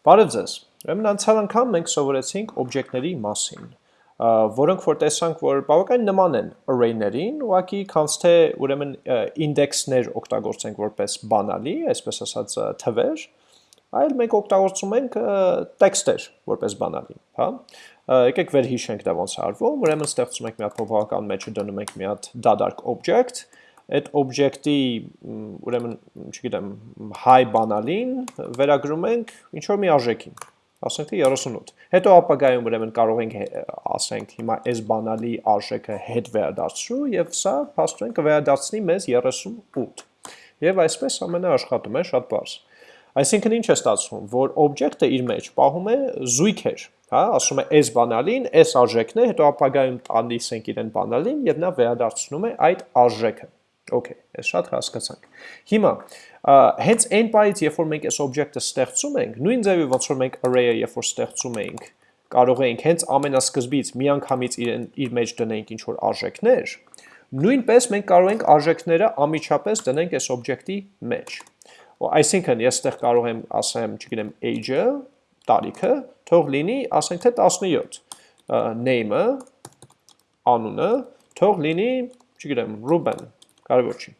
Բարև ձեզ։ Ուրեմն անցյալ անգամ մենք սովորեցինք օբյեկտների մասին, որոնք որ տեսանք, որ բավական նման են array-ներին, ուղղակի քանց թե ուրեմն ինդեքսներ օգտագործենք որպես բանալի, այսպես ասած թվեր, այլ մենք օգտագործում ենք տեքստեր որպես բանալի, հա։ Եկեք վերհիշենք դա ոնց արվում, ուրեմն ստեղծում ենք մի հատ փոփոխական մեջը դնում ենք մի հատ դադարք object, այդ օբյեկտի ուրեմն, չգիտեմ, հայ բանալին վերագրում ենք ինչ որ մի արժեքին, ասենք թե 38։ Հետո ապագայում ուրեմն կարող ենք ասենք հիմա այս բանալի արժեքը հետ վերադարձրու եւ սա փաստորեն կվերադարձնի մեզ 38։ Եվ այսպես ամենը աշխատում է շատ բարձ։ Այսինքն ինչ է ստացվում, որ օբյեկտը իր մեջ պահում է զույգեր, հա, ասում է այս բանալին, այս արժեքն է, հետո ապագայում տալիս ենք իրեն բանալին եւ նա վերադարձնում է այդ արժեքը։ Okay, այս շատ հասկացանք։ Հիմա, հենց այն պայից, երբ որ մենք այս օբյեկտը ստեղծում ենք, նույն ձևի ոնց որ մենք array-ը երբ որ ստեղծում ենք, կարող ենք հենց ամենասկզբից միանգամից իր, իր մեջ դնենք ինչ որ արժեքներ, նույնպես մենք կարող ենք արժեքները ամիջապես դնենք այս օբյեկտի մեջ։ Այսինքն, ես այդտեղ կարող եմ ասեմ, չգիտեմ, age-ը, տարիքը, թող լինի, ասենք թե 17, name-ը, անունը, թող լինի, չգիտեմ, Ruben, կարևոր չի։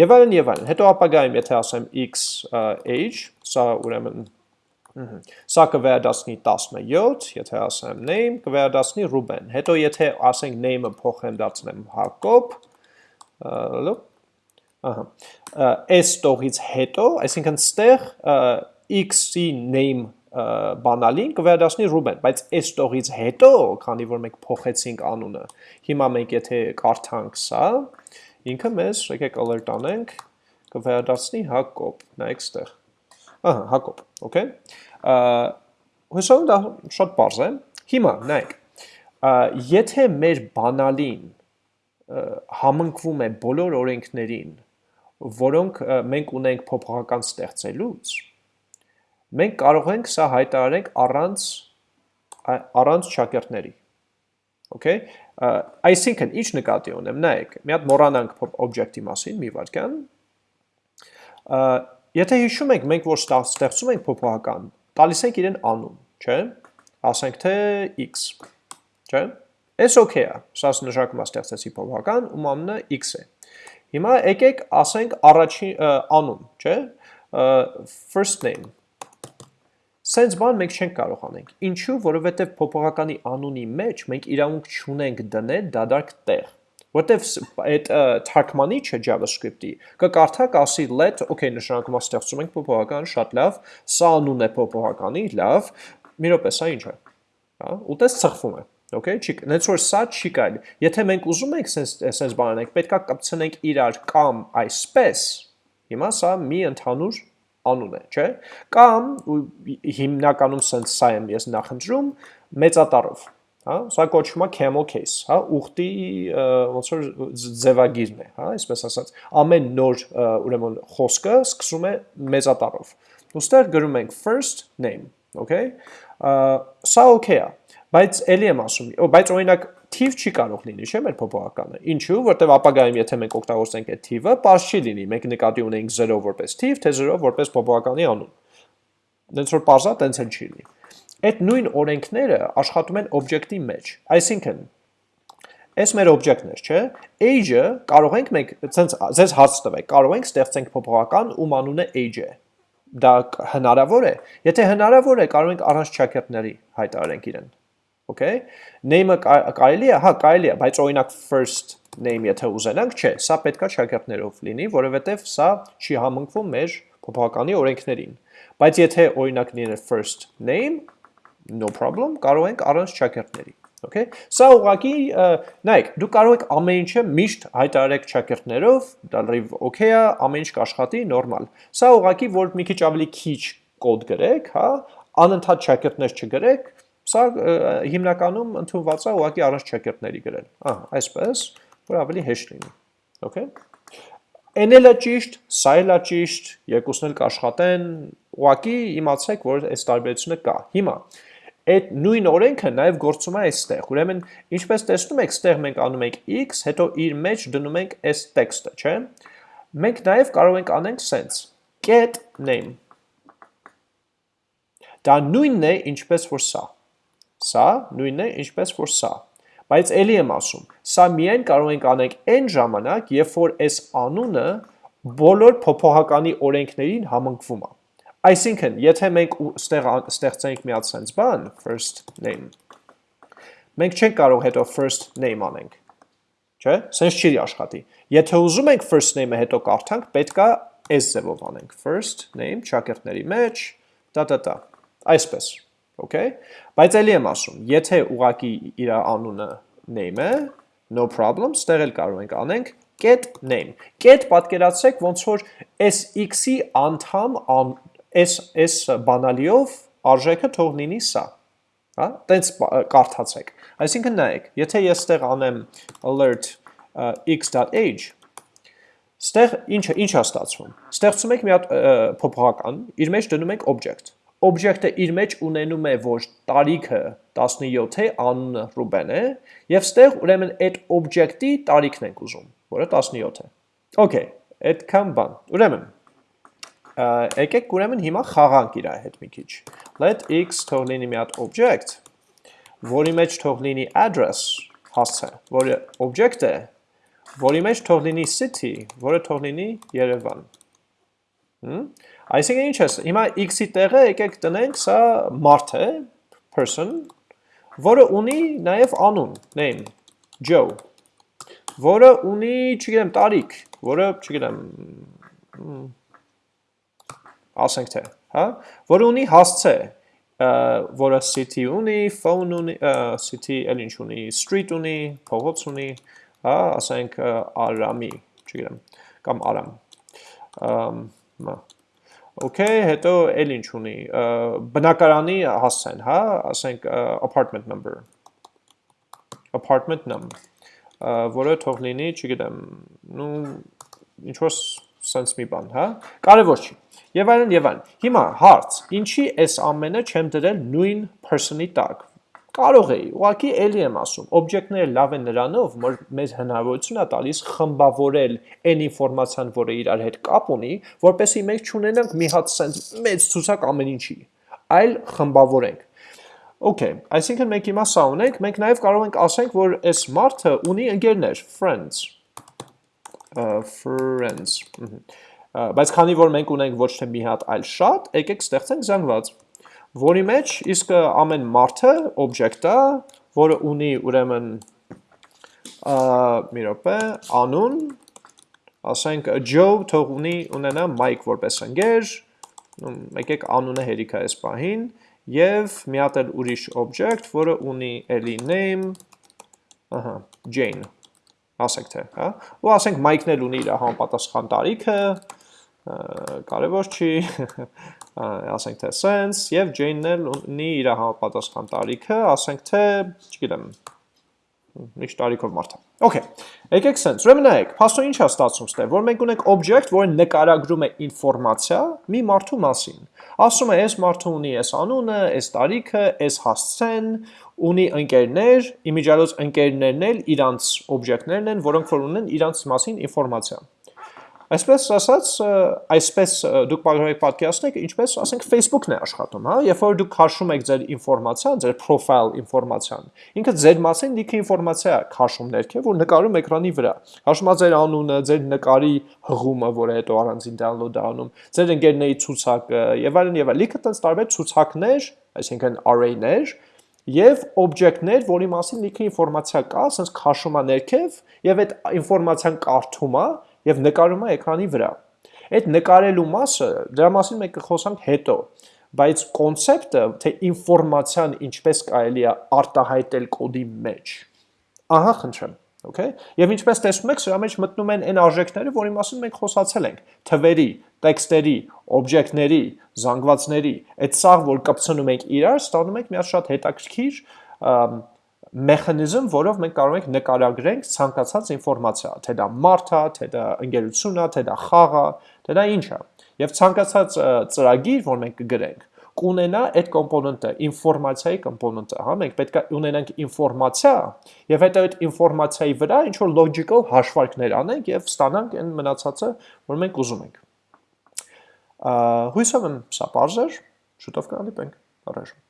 Եվ այլն եւ այլն։ Հետո ապագայում եթե ասեմ x age, սա ուրեմն Սա կվերադասնի 17, եթե ասեմ name, կվերադասնի Ruben։ Հետո եթե ասենք name-ը փոխեմ դարձնեմ Հակոբ, ահա, այս տողից հետո, այսինքն ստեղ x-ի name բանալին կվերադասնի Ruben, բայց այս տողից հետո, քանի որ մենք փոխեցինք անունը, հիմա մենք եթե կարդանք սա, ինքը մեզ, եկեք alert անենք, կվերադարձնի Հակոբ, նայեք ստեղ։ Ահա, Հակոբ, okay։ Հուսով դա շատ բարձ է։ Հիմա նայեք, եթե մեր բանալին համընկվում է բոլոր օրենքներին, որոնք մենք ունենք փոփոխական ստեղծելուց, մենք կարող ենք սա հայտարարենք առանց առանց շակերտների Okay, այսինքն ինչ նկատի ունեմ, նայեք, մի հատ մոռանանք օբյեկտի մասին, մի վարքյան։ Եթե հիշում եք, մենք որ ստեղծում ենք փոփոխական, տալիս ենք իրեն անուն, չէ՞։ Ասենք թե x, չէ՞։ Էս okay է, սա նշանակում է ստեղծեցի փոփոխական, ում անունը x է։ Հիմա եկեք ասենք առաջին անուն, չէ՞։ First name Սենց բան մենք չենք կարող անենք։ Ինչու, որովհետև փոփոխականի անունի մեջ մենք իրավունք չունենք դնել դադարք տեղ։ Որտեվ այդ թարգմանիչը JavaScript-ի կկարդա կասի let, okay, նշանակում է ստեղծում ենք փոփոխական, շատ լավ, սա անուն է փոփոխականի, լավ, մի րոպե, սա ինչ է։ Հա, ուտես ծխվում է։ Okay, չի, նենց որ սա չի կարելի։ Եթե մենք ուզում ենք սենց սենց բան անենք, պետքա կապցնենք իրար կամ այսպես։ Հիմա սա մի ընդհանուր անուն է, չէ՞։ Կամ հիմնականում sense սա եմ ես նախընտրում մեծատառով, հա, սա կոչվում է camel case, հա, ուխտի ոնց որ ձևագիրն է, հա, այսպես ասած, ամեն նոր ուրեմն խոսքը սկսում է մեծատառով։ Ոստեղ գրում ենք first name, okay։ Սա okay է, բայց ելի եմ ասում, բայց օրինակ թիվ չի կարող լինի, չէ՞ մեր փոփոխականը։ Ինչու՞, որտեվ ապագայում եթե մենք օգտագործենք այդ թիվը, པարզ չի լինի։ Մենք նկատի ունենք 0 որպես թիվ, թե 0 որպես փոփոխականի անուն։ Դենց որ པարզա, տենց էլ չի լինի։ Այդ նույն օրենքները աշխատում են օբյեկտի մեջ։ Այսինքն, Այս մեր օբյեկտն է, չէ՞։ Age-ը կարող ենք մենք, ցենց ձեզ հարց տվեք, կարող ենք ստեղծենք փոփոխական, ում անունը age է։ Դա հնարավոր է։ Եթե հնարավոր է, կարող ենք առանց ճակերտների հայտարարենք իրեն okay? Name-ը կարելի է հա կարելի է բայց օրինակ first name եթե ուզենանք չէ սա պետքա շակերտներով լինի որովհետև սա չի համընկվում մեր փոփոխականի օրենքներին բայց եթե օրինակ լիներ first name no problem կարող ենք առանց շակերտների Okay, սա ուղղակի նայեք, դու կարող եք ամեն ինչը միշտ հայտարարեք ճակերտներով, դա լրիվ okay է, ամեն ինչ կաշխատի, նորմալ։ Սա ուղղակի որ մի քիչ ավելի քիչ կոդ գրեք, հա, անընդհատ ճակերտներ չգրեք, Սա հիմնականում ընդունված է ուղղակի առանց չեկերտների գրել։ Ահա, այսպես, որ ավելի հեշտ լինի։ Okay։ Էնելը ճիշտ, սա էլ է ճիշտ, երկուսն էլ կաշխատեն, ուղղակի իմացեք, որ այս տարբերությունը կա։ Հիմա այդ նույն օրենքը նաև գործում է այստեղ։ Ուրեմն, ինչպես տեսնում եք, ստեղ մենք անում ենք x, հետո իր մեջ դնում ենք այս տեքստը, չէ՞։ Մենք նաև կարող ենք անենք sense get name Դա նույնն է, ինչպես որ սա։ Սա նույնն է, ինչպես որ սա։ Բայց ելի եմ ասում, սա միայն կարող ենք անենք այն ժամանակ, երբ որ այս անունը բոլոր փոփոխականի օրենքներին համընկվում է։ Այսինքն, եթե մենք ստեղ ստեղծենք մի հատ sense բան, first name, մենք չենք կարող հետո first name անենք։ Չէ՞։ Sense չի աշխատի։ Եթե ուզում ենք first name-ը հետո կարդանք, պետքա այս ձևով անենք. First name ճակերտների մեջ, տա տա տա։ Այսպես Okay։ Բայց ելի եմ ասում, եթե ուղակի իր անունը name է, no problem, ստեղ էլ կարող ենք անենք get name։ Get պատկերացրեք ոնց որ այս x-ի անդամ այս այս բանալիով արժեքը թող լինի սա։ Հա, տենց կարդացեք։ Այսինքն նայեք, եթե ես ստեղ անեմ alert x.age, ստեղ ինչը ինչ է ստացվում։ Ստեղծում եք մի հատ փոփոխական, իր մեջ դնում եք object օբյեկտը իր մեջ ունենում է, որ տարիքը 17 է, անունը Ռուբեն է, եւ ստեղ ուրեմն այդ օբյեկտի տարիքն ենք ուզում, որը 17 է։ Okay, այդքան բան։ Ուրեմն եկեք ուրեմն հիմա խաղանք իր հետ մի քիչ։ Let x թող լինի մի հատ object, որի մեջ թող լինի address, հասցե, որը object է, որի մեջ թող լինի city, որը թող լինի Երևան։ Հմ Այսինքն ինչ է, հիմա x-ի տեղը եկեք տնենք, սա մարդ է, person, որը ունի նաև անուն, name, Joe, որը ունի, չգիտեմ, տարիք, որը, չգիտեմ, ասենք թե, հա, որը ունի հասցե, որը city ունի, phone ունի, city էլ ինչ ունի, street ունի, փողոց ունի, հա, ասենք արամի, չգիտեմ, կամ արամ, մա, Okay, հետո էլ ինչ ունի, բնակարանի հասցեն, հա, ասենք apartment number, apartment number, որը թող լինի, չգիտեմ, նու, ինչ-որ սենց մի բան, հա, կարևոր չի, և այլն, և այլն, հիմա, հարց, ինչի այս ամենը չեմ դրել նույն person-ի տակ, Կարող էի, ուղղակի էլի եմ ասում, օբյեկտները լավ են նրանով, որ մեզ հնարավորություն է տալիս խմբավորել այն ինֆորմացիան, որը իրար հետ կապ ունի, որպեսզի մենք չունենանք մի հատ sense մեծ ցուցակ ամեն ինչի, այլ խմբավորենք։ Okay, այսինքն մենք հիմա սա ունենք, մենք նաև կարող ենք ասենք, որ այս մարդը ունի ընկերներ, friends, uh, friends, բայց քանի որ մենք ունենք ոչ թե մի հատ, այլ շատ, եկեք ստեղծենք զանգված որի մեջ իսկ ամեն մարդը օբյեկտ է, որը ունի ուրեմն մի րոպե, անուն, ասենք Joe թող ունի ունենա Mike որպես ընկեր, եկեք անունը հերիք է այս պահին, եւ մի հատ էլ ուրիշ object, որը ունի էլի name, ահա, Jane, ասենք թե, հա, ու ասենք Mike-ն էլ ունի իր համապատասխան տարիքը, կարևոր չի, ասենք թե sense եւ Jane-ն էլ ունի իր համապատասխան տարիքը, ասենք թե, չգիտեմ, ինչ տարիքով մարդ է։ Okay, եկեք sense։ Ուրեմն նայեք, փաստորեն ինչ է ստացվում ստե, որ մենք ունենք object, որը նկարագրում է ինֆորմացիա մի մարդու մասին։ Ասում է, այս մարդը ունի այս անունը, այս տարիքը, այս հասցեն, ունի ընկերներ, իմիջիալոց ընկերներն էլ իրանց օբյեկտներն են, որոնք որ ունեն իրանց մասին ինֆորմացիա։ Այսպես ասած, այսպես դուք կարող եք պատկերացնել, ինչպես ասենք Facebook-ն է աշխատում, հա, երբ որ դուք քաշում եք ձեր ինֆորմացիան, ձեր profile ինֆորմացիան, ինքը ձեր մասին լիքը ինֆորմացիա է քաշում ներքև, որ նկարում էկրանի վրա։ Քաշում է ձեր անունը, ձեր նկարի հղումը, որը հետո առանձին download անում, ձեր ընկերների ցուցակը եւ այլն եւ այլն։ Լիքը տենց տարբեր ցուցակներ, այսինքն array-ներ, եւ օբյեկտներ, որի մասին լիքը ինֆորմացիա կա, ասես քաշում է ներքև եւ այդ ինֆորմացիան կարդում է եւ նկարում է էկրանի վրա։ Այդ նկարելու մասը, դրա մասին մենք կխոսանք հետո, բայց կոնցեպտը, թե ինֆորմացիան ինչպես կարելի է արտահայտել կոդի մեջ։ Ահա խնդրեմ, okay? Եվ ինչպես տեսնում եք, սրա մեջ մտնում են այն արժեքները, որի մասին մենք խոսացել ենք՝ թվերի, տեքստերի, օբյեկտների, զանգվածների, այդ սաղ, որ կպցնում ենք իրար, ստանում ենք մի հատ շատ հետաքրքիր մեխանիզմ, որով մենք կարող ենք նկարագրենք ցանկացած ինֆորմացիա, թե դա մարդ է, թե դա ընկերություն է, թե դա խաղ է, թե դա ինչ է։ Եվ ցանկացած ծրագիր, որ մենք կգրենք, կունենա այդ կոմպոնենտը, ինֆորմացիայի կոմպոնենտը, հա, մենք պետք է ունենանք ինֆորմացիա եւ հետո այդ ինֆորմացիայի վրա ինչ որ logical հաշվարկներ անենք եւ ստանանք այն մնացածը, որ մենք ուզում ենք։ Հույսով եմ սա բարձր, շուտով կհանդիպենք։ առայժմ։